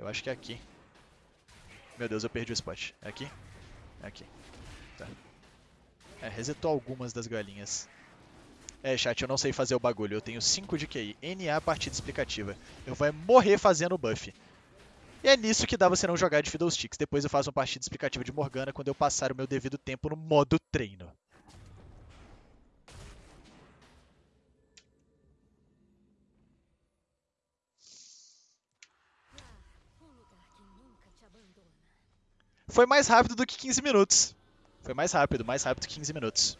Eu acho que é aqui. Meu Deus, eu perdi o spot. É aqui? É aqui. Tá. É, resetou algumas das galinhas. É, chat, eu não sei fazer o bagulho. Eu tenho 5 de QI. NA partida explicativa. Eu vou morrer fazendo o buff. E é nisso que dá você não jogar de Fiddlesticks. Depois eu faço uma partida explicativa de Morgana quando eu passar o meu devido tempo no modo treino. Foi mais rápido do que 15 minutos. Foi mais rápido, mais rápido que 15 minutos.